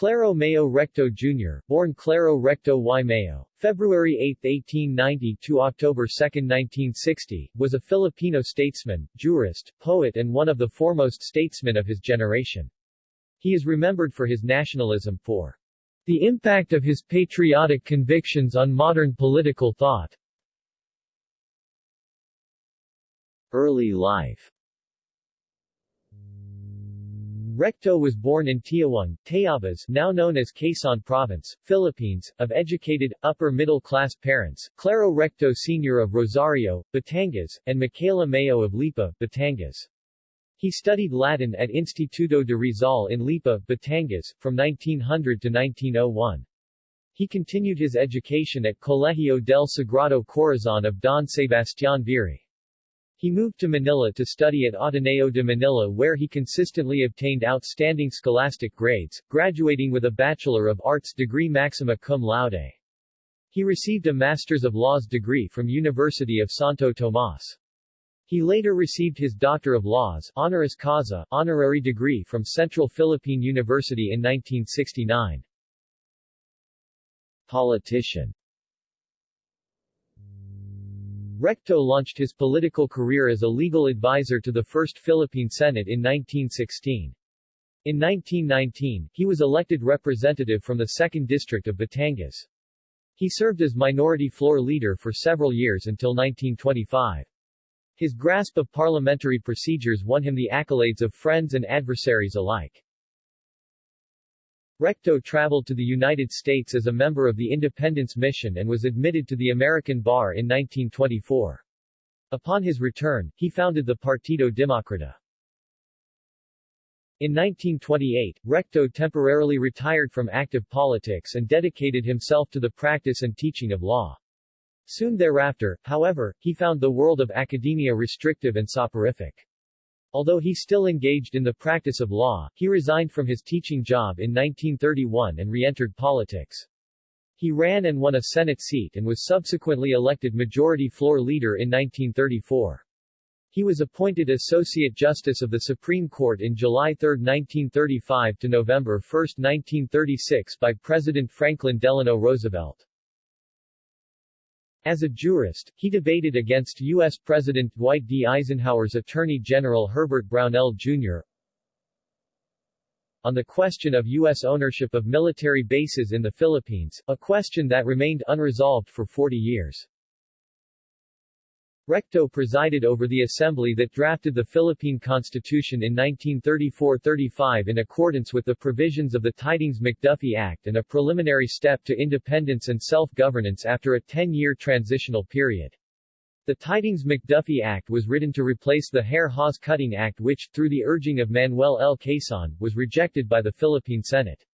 Claro Mayo Recto Jr., born Claro Recto y Mayo, February 8, 1890 to October 2, 1960, was a Filipino statesman, jurist, poet and one of the foremost statesmen of his generation. He is remembered for his nationalism, for the impact of his patriotic convictions on modern political thought. Early life Recto was born in Tiaong, Tayabas now known as Quezon Province, Philippines, of educated, upper-middle-class parents, Claro Recto Sr. of Rosario, Batangas, and Michaela Mayo of Lipa, Batangas. He studied Latin at Instituto de Rizal in Lipa, Batangas, from 1900 to 1901. He continued his education at Colegio del Sagrado Corazon of Don Sebastián Vieri. He moved to Manila to study at Ateneo de Manila where he consistently obtained outstanding scholastic grades, graduating with a Bachelor of Arts degree maxima cum laude. He received a Masters of Laws degree from University of Santo Tomas. He later received his Doctor of Laws honoris causa honorary degree from Central Philippine University in 1969. Politician Recto launched his political career as a legal advisor to the First Philippine Senate in 1916. In 1919, he was elected representative from the 2nd District of Batangas. He served as minority floor leader for several years until 1925. His grasp of parliamentary procedures won him the accolades of friends and adversaries alike. Recto traveled to the United States as a member of the Independence Mission and was admitted to the American Bar in 1924. Upon his return, he founded the Partido Democrata. In 1928, Recto temporarily retired from active politics and dedicated himself to the practice and teaching of law. Soon thereafter, however, he found the world of academia restrictive and soporific. Although he still engaged in the practice of law, he resigned from his teaching job in 1931 and re-entered politics. He ran and won a Senate seat and was subsequently elected Majority Floor Leader in 1934. He was appointed Associate Justice of the Supreme Court in July 3, 1935 to November 1, 1936 by President Franklin Delano Roosevelt. As a jurist, he debated against U.S. President Dwight D. Eisenhower's Attorney General Herbert Brownell, Jr. on the question of U.S. ownership of military bases in the Philippines, a question that remained unresolved for 40 years. Recto presided over the assembly that drafted the Philippine Constitution in 1934-35 in accordance with the provisions of the Tydings-McDuffie Act and a preliminary step to independence and self-governance after a 10-year transitional period. The Tydings-McDuffie Act was written to replace the Hare-Hawes Cutting Act which, through the urging of Manuel L. Quezon, was rejected by the Philippine Senate.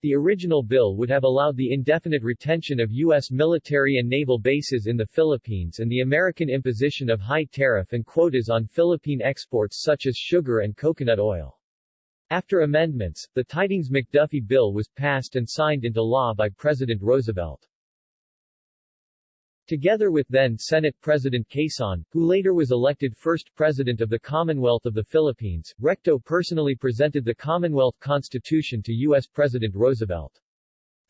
The original bill would have allowed the indefinite retention of U.S. military and naval bases in the Philippines and the American imposition of high tariff and quotas on Philippine exports such as sugar and coconut oil. After amendments, the Tydings-McDuffie bill was passed and signed into law by President Roosevelt. Together with then Senate President Quezon, who later was elected first President of the Commonwealth of the Philippines, Recto personally presented the Commonwealth Constitution to U.S. President Roosevelt.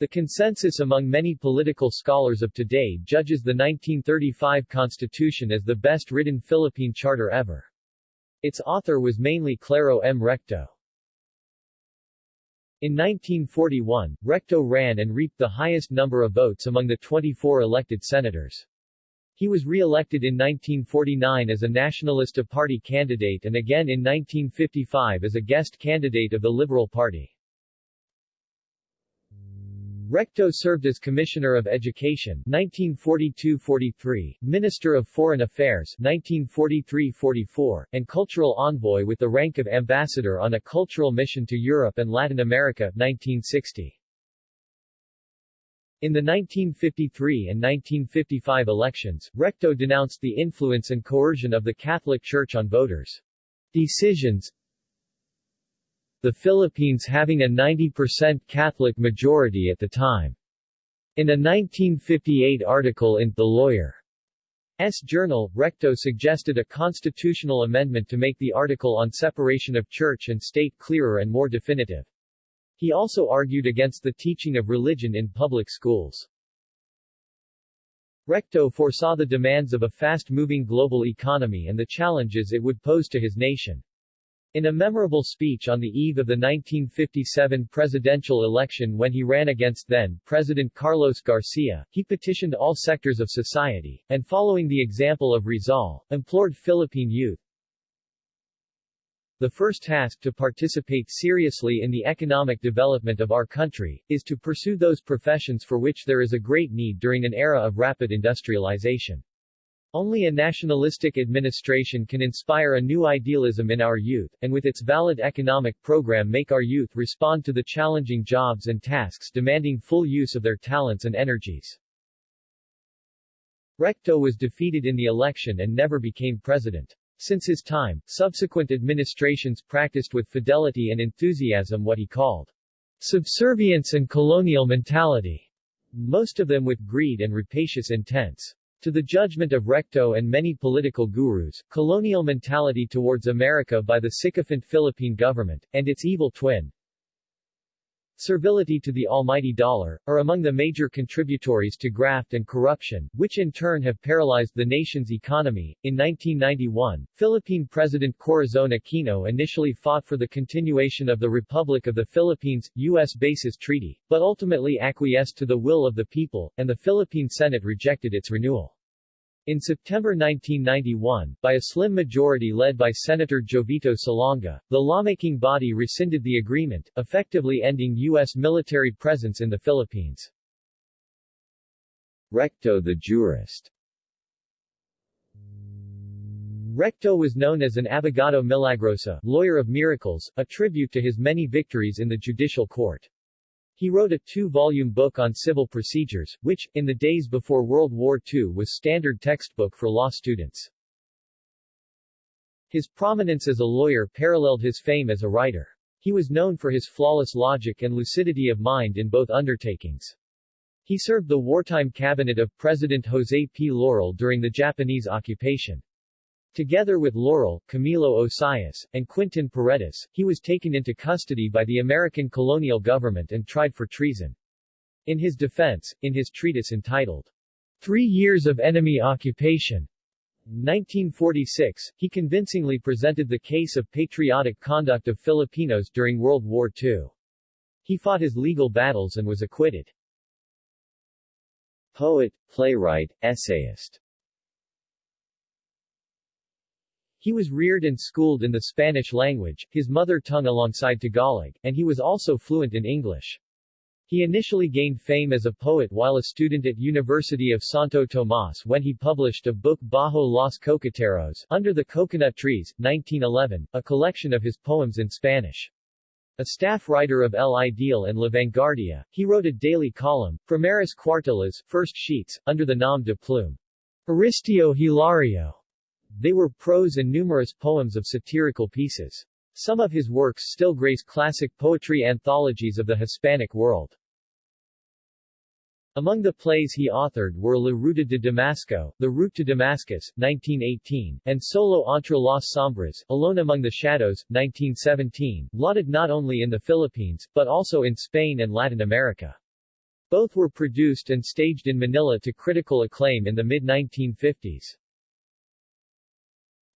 The consensus among many political scholars of today judges the 1935 Constitution as the best written Philippine charter ever. Its author was mainly Claro M. Recto. In 1941, Recto ran and reaped the highest number of votes among the 24 elected senators. He was re-elected in 1949 as a Nacionalista Party candidate and again in 1955 as a guest candidate of the Liberal Party. Recto served as Commissioner of Education 1942-43, Minister of Foreign Affairs 1943-44, and Cultural Envoy with the rank of Ambassador on a cultural mission to Europe and Latin America 1960. In the 1953 and 1955 elections, Recto denounced the influence and coercion of the Catholic Church on voters' decisions, the Philippines having a 90% Catholic majority at the time. In a 1958 article in The Lawyer's Journal, Recto suggested a constitutional amendment to make the article on separation of church and state clearer and more definitive. He also argued against the teaching of religion in public schools. Recto foresaw the demands of a fast-moving global economy and the challenges it would pose to his nation. In a memorable speech on the eve of the 1957 presidential election when he ran against then-President Carlos Garcia, he petitioned all sectors of society, and following the example of Rizal, implored Philippine youth, the first task to participate seriously in the economic development of our country, is to pursue those professions for which there is a great need during an era of rapid industrialization. Only a nationalistic administration can inspire a new idealism in our youth, and with its valid economic program make our youth respond to the challenging jobs and tasks demanding full use of their talents and energies. Recto was defeated in the election and never became president. Since his time, subsequent administrations practiced with fidelity and enthusiasm what he called subservience and colonial mentality, most of them with greed and rapacious intents. To the judgment of Recto and many political gurus, colonial mentality towards America by the sycophant Philippine government, and its evil twin, servility to the almighty dollar, are among the major contributories to graft and corruption, which in turn have paralyzed the nation's economy. In 1991, Philippine President Corazon Aquino initially fought for the continuation of the Republic of the Philippines, U.S. Bases Treaty, but ultimately acquiesced to the will of the people, and the Philippine Senate rejected its renewal. In September 1991, by a slim majority led by Senator Jovito Salonga, the lawmaking body rescinded the agreement, effectively ending U.S. military presence in the Philippines. Recto the jurist Recto was known as an abogado milagrosa, lawyer of miracles, a tribute to his many victories in the judicial court. He wrote a two-volume book on civil procedures, which, in the days before World War II was standard textbook for law students. His prominence as a lawyer paralleled his fame as a writer. He was known for his flawless logic and lucidity of mind in both undertakings. He served the wartime cabinet of President Jose P. Laurel during the Japanese occupation. Together with Laurel, Camilo Osias, and Quintin Paredes, he was taken into custody by the American colonial government and tried for treason. In his defense, in his treatise entitled, Three Years of Enemy Occupation, 1946, he convincingly presented the case of patriotic conduct of Filipinos during World War II. He fought his legal battles and was acquitted. Poet, playwright, essayist He was reared and schooled in the Spanish language, his mother tongue alongside Tagalog, and he was also fluent in English. He initially gained fame as a poet while a student at University of Santo Tomas when he published a book Bajo los Cocoteros Under the Coconut Trees, 1911, a collection of his poems in Spanish. A staff writer of El Ideal and La Vanguardia, he wrote a daily column, Primeras Cuartillas, First Sheets, under the nom de plume. Aristio Hilario. They were prose and numerous poems of satirical pieces. Some of his works still grace classic poetry anthologies of the Hispanic world. Among the plays he authored were La Ruta de Damasco, The Route to Damascus, 1918, and Solo entre las sombras, Alone Among the Shadows, 1917, lauded not only in the Philippines, but also in Spain and Latin America. Both were produced and staged in Manila to critical acclaim in the mid-1950s.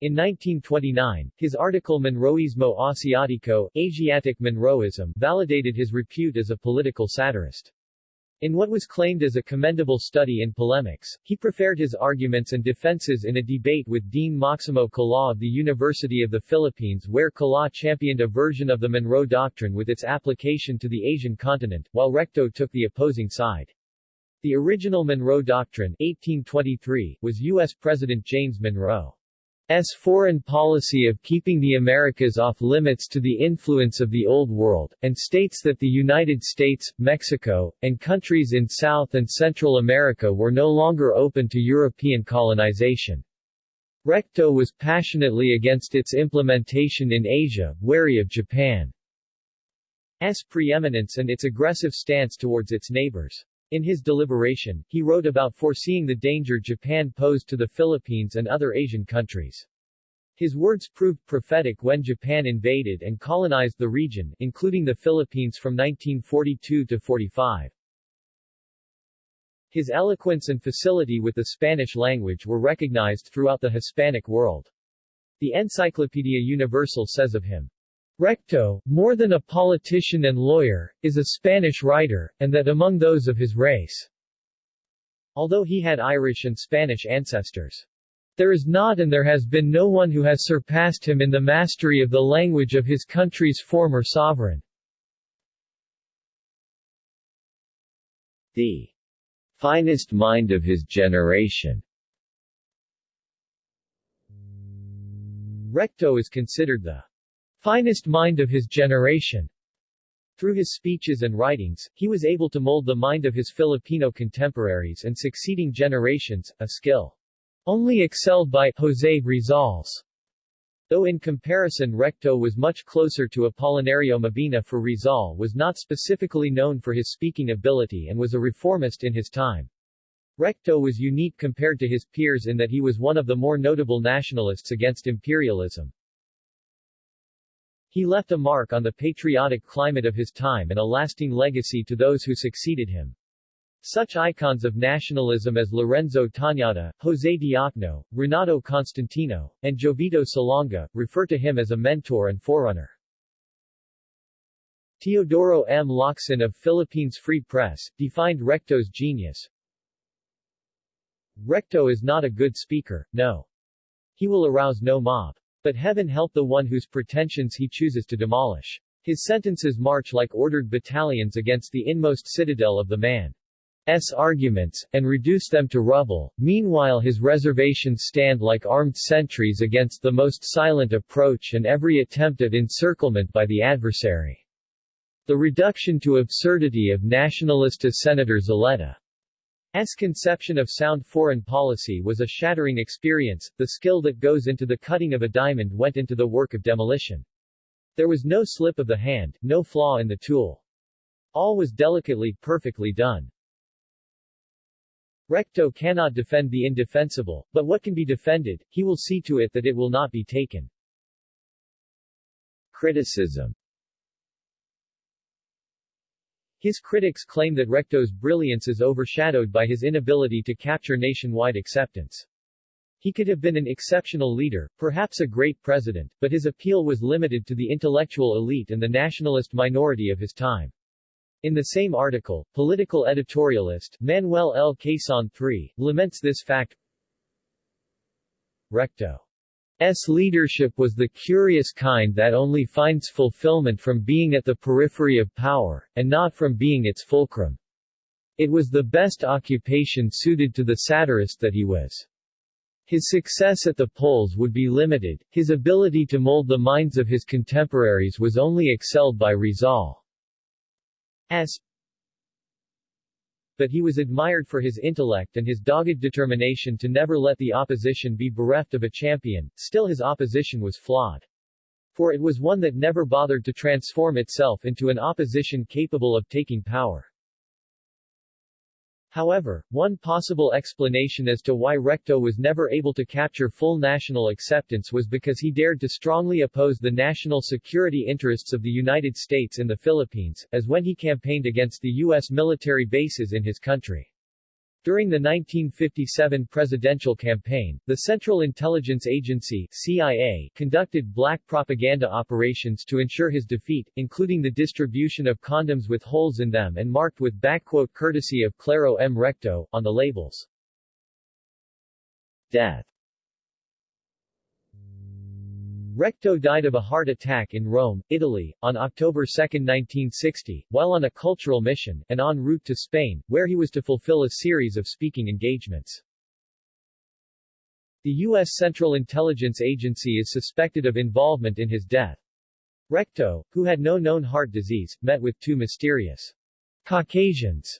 In 1929, his article Monroismo Asiatico, Asiatic Monroism, validated his repute as a political satirist. In what was claimed as a commendable study in polemics, he prepared his arguments and defenses in a debate with Dean Maximo Kalaw of the University of the Philippines where Kalaw championed a version of the Monroe Doctrine with its application to the Asian continent, while Recto took the opposing side. The original Monroe Doctrine 1823, was U.S. President James Monroe. S foreign policy of keeping the Americas off limits to the influence of the Old World, and states that the United States, Mexico, and countries in South and Central America were no longer open to European colonization. Recto was passionately against its implementation in Asia, wary of Japan's preeminence and its aggressive stance towards its neighbors. In his deliberation, he wrote about foreseeing the danger Japan posed to the Philippines and other Asian countries. His words proved prophetic when Japan invaded and colonized the region, including the Philippines from 1942 to 45. His eloquence and facility with the Spanish language were recognized throughout the Hispanic world. The Encyclopedia Universal says of him, Recto, more than a politician and lawyer, is a Spanish writer, and that among those of his race. Although he had Irish and Spanish ancestors. There is not and there has been no one who has surpassed him in the mastery of the language of his country's former sovereign. The finest mind of his generation. Recto is considered the finest mind of his generation. Through his speeches and writings, he was able to mold the mind of his Filipino contemporaries and succeeding generations, a skill only excelled by Jose Rizal's. Though in comparison Recto was much closer to Apolinario Mabini for Rizal was not specifically known for his speaking ability and was a reformist in his time. Recto was unique compared to his peers in that he was one of the more notable nationalists against imperialism. He left a mark on the patriotic climate of his time and a lasting legacy to those who succeeded him. Such icons of nationalism as Lorenzo Tañada, José Diokno, Renato Constantino, and Jovito Salonga, refer to him as a mentor and forerunner. Teodoro M. Locsin of Philippines Free Press, defined Recto's genius. Recto is not a good speaker, no. He will arouse no mob. But heaven help the one whose pretensions he chooses to demolish. His sentences march like ordered battalions against the inmost citadel of the man. S arguments, and reduce them to rubble, meanwhile his reservations stand like armed sentries against the most silent approach and every attempt at encirclement by the adversary. The reduction to absurdity of nationalista Senator Zulueta's conception of sound foreign policy was a shattering experience, the skill that goes into the cutting of a diamond went into the work of demolition. There was no slip of the hand, no flaw in the tool. All was delicately, perfectly done. Recto cannot defend the indefensible, but what can be defended, he will see to it that it will not be taken. Criticism His critics claim that Recto's brilliance is overshadowed by his inability to capture nationwide acceptance. He could have been an exceptional leader, perhaps a great president, but his appeal was limited to the intellectual elite and the nationalist minority of his time. In the same article, political editorialist, Manuel L. Quezon III, laments this fact. Recto's leadership was the curious kind that only finds fulfillment from being at the periphery of power, and not from being its fulcrum. It was the best occupation suited to the satirist that he was. His success at the polls would be limited, his ability to mold the minds of his contemporaries was only excelled by Rizal. S. But he was admired for his intellect and his dogged determination to never let the opposition be bereft of a champion, still his opposition was flawed. For it was one that never bothered to transform itself into an opposition capable of taking power. However, one possible explanation as to why Recto was never able to capture full national acceptance was because he dared to strongly oppose the national security interests of the United States in the Philippines, as when he campaigned against the U.S. military bases in his country. During the 1957 presidential campaign, the Central Intelligence Agency CIA conducted black propaganda operations to ensure his defeat, including the distribution of condoms with holes in them and marked with backquote courtesy of Claro M. Recto, on the labels. Death Recto died of a heart attack in Rome, Italy, on October 2, 1960, while on a cultural mission, and en route to Spain, where he was to fulfill a series of speaking engagements. The U.S. Central Intelligence Agency is suspected of involvement in his death. Recto, who had no known heart disease, met with two mysterious Caucasians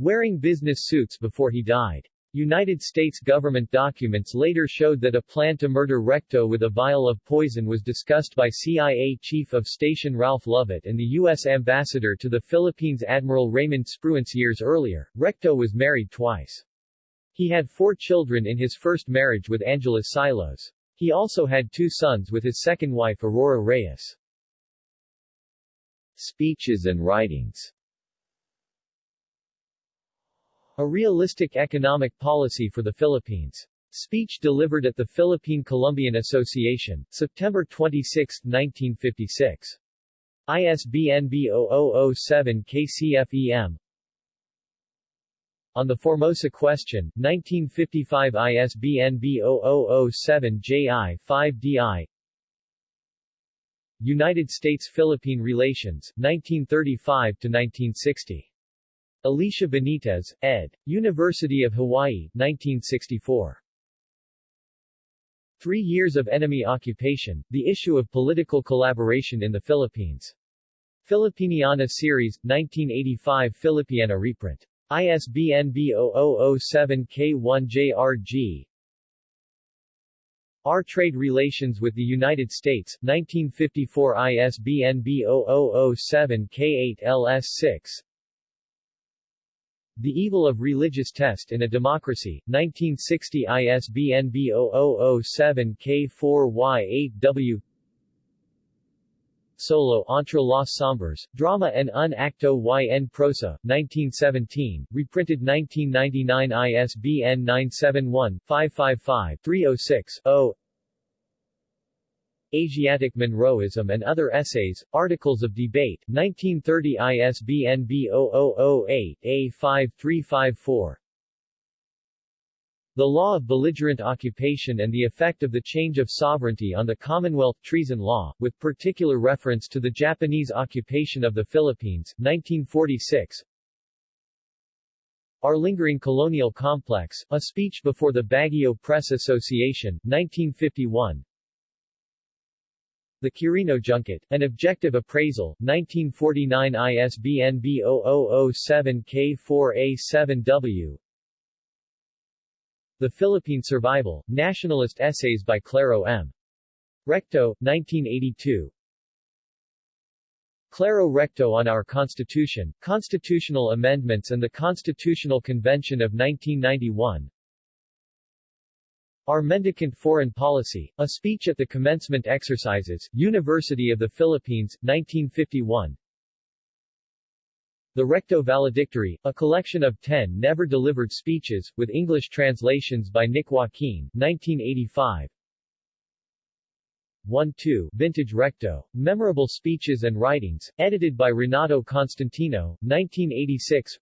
wearing business suits before he died. United States government documents later showed that a plan to murder Recto with a vial of poison was discussed by CIA Chief of Station Ralph Lovett and the U.S. Ambassador to the Philippines Admiral Raymond Spruance years earlier. Recto was married twice. He had four children in his first marriage with Angeles Silos. He also had two sons with his second wife Aurora Reyes. Speeches and writings A realistic economic policy for the Philippines. Speech delivered at the Philippine Columbian Association, September 26, 1956. ISBN B0007 KCFEM On the Formosa Question, 1955 ISBN B0007 JI5DI United States-Philippine Relations, 1935-1960. Alicia Benitez, ed. University of Hawaii, 1964. Three Years of Enemy Occupation, The Issue of Political Collaboration in the Philippines. Filipiniana Series, 1985 Filipiana reprint. ISBN B0007K1JRG Our Trade Relations with the United States, 1954 ISBN B0007K8LS6 the Evil of Religious Test in a Democracy, 1960 ISBN B0007K4Y8W Solo entre las sombras, Drama en un acto y en prosa, 1917, reprinted 1999 ISBN 971-555-306-0 Asiatic Monroeism and Other Essays, Articles of Debate, 1930 ISBN B0008-A5354 The Law of Belligerent Occupation and the Effect of the Change of Sovereignty on the Commonwealth Treason Law, with particular reference to the Japanese occupation of the Philippines, 1946 Our Lingering Colonial Complex, a speech before the Baguio Press Association, 1951 the Quirino Junket, An Objective Appraisal, 1949 ISBN B0007K4A7W The Philippine Survival, Nationalist Essays by Claro M. Recto, 1982 Claro Recto on Our Constitution, Constitutional Amendments and the Constitutional Convention of 1991 our Mendicant Foreign Policy, a speech at the commencement exercises, University of the Philippines, 1951. The Recto Valedictory, a collection of ten never-delivered speeches, with English translations by Nick Joaquin, 1985. 1-2 Vintage Recto, Memorable Speeches and Writings, edited by Renato Constantino, 1986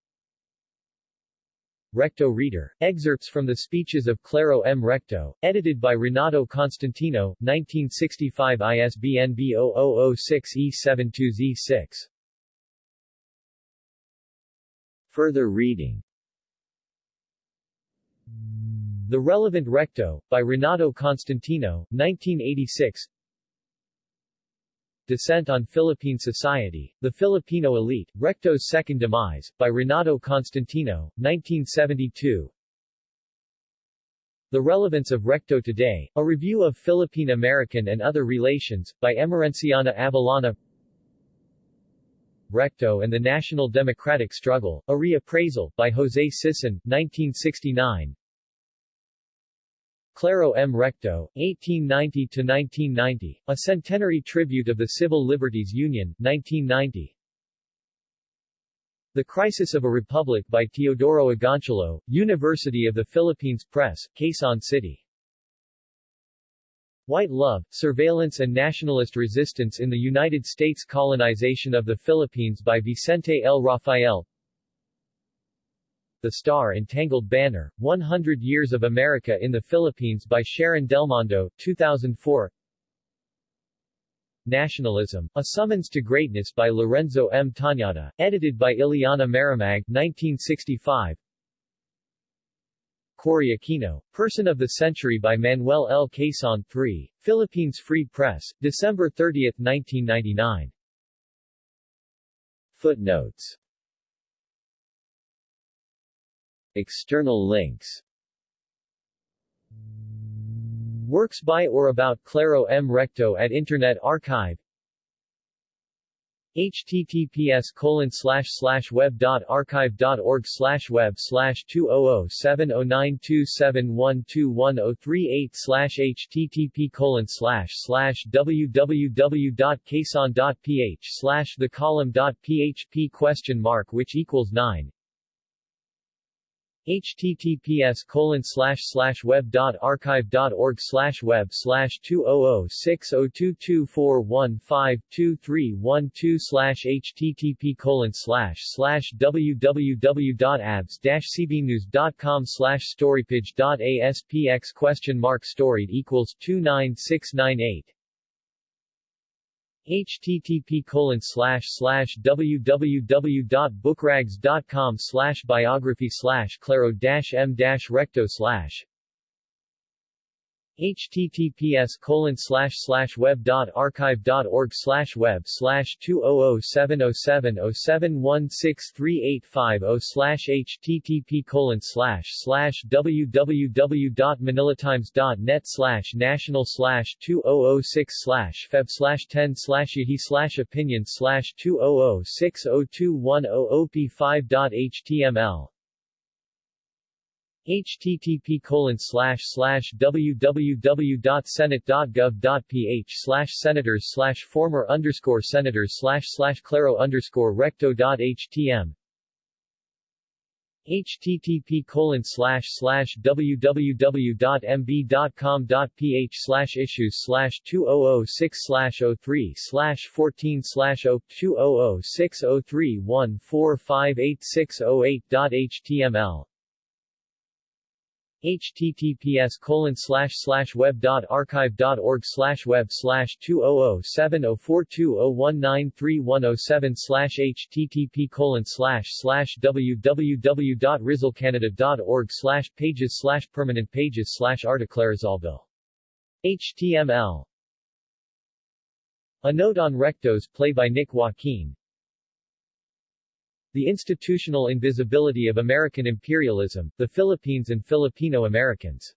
Recto Reader. Excerpts from the speeches of Claro M. Recto, edited by Renato Constantino, 1965 ISBN B0006E72Z6. Further reading The Relevant Recto, by Renato Constantino, 1986 Descent on Philippine Society, The Filipino Elite, Recto's Second Demise, by Renato Constantino, 1972 The Relevance of Recto Today, a review of Philippine-American and other relations, by Emerenciana Arcellana Recto and the National Democratic Struggle, a reappraisal, by Jose Sison, 1969 Claro M. Recto, 1890-1990, a centenary tribute of the Civil Liberties Union, 1990. The Crisis of a Republic by Teodoro Agoncillo, University of the Philippines Press, Quezon City. White Love, Surveillance and Nationalist Resistance in the United States Colonization of the Philippines by Vicente L. Rafael the Star Entangled Banner, 100 Years of America in the Philippines by Sharon Delmendo, 2004 Nationalism, A Summons to Greatness by Lorenzo M. Tañada, edited by Ileana Maramag, 1965 Cory Aquino, Person of the Century by Manuel L. Quezon III, Philippines Free Press, December 30, 1999 Footnotes External links Works by or about Claro M. Recto at Internet Archive https colon slash slash web dot archive dot org slash web slash two oh oh seven oh nine two seven one two one oh three eight slash http colon slash slash www dot dot ph slash the column dot php question mark which equals nine https colon slash slash web dot archive dot org slash web slash two oh oh six oh two two four one five two three one two slash http colon slash slash www dot abs dash cbnews dot com slash storypage dot aspx question mark storied equals two nine six nine eight http colon slash slash www.bookrags.com slash biography slash claro m recto slash https colon slash slash web dot archive dot org slash web slash two oh oh seven oh seven oh seven one six three eight five oh slash http colon slash slash www dot manilatimes dot net slash national slash two oh oh six slash feb slash ten slash yahi slash opinion slash two oh oh six oh two one oh op five dot html http www.senate.gov.ph slash senators slash former underscore senators claro underscore recto.htm http colon slash slash www.mb.com.ph oh oh slash issues slash 2006 slash 03 slash 14 slash 2006 03 1458608.html https colon slash slash web dot archive dot org slash web slash two oh oh seven oh four two oh one nine three one oh seven slash http colon slash slash www dot rizalcanada dot org slash pages slash permanent pages slash articlerizalville HTML A note on Recto's play by Nick Joaquin the institutional invisibility of American imperialism, the Philippines and Filipino Americans.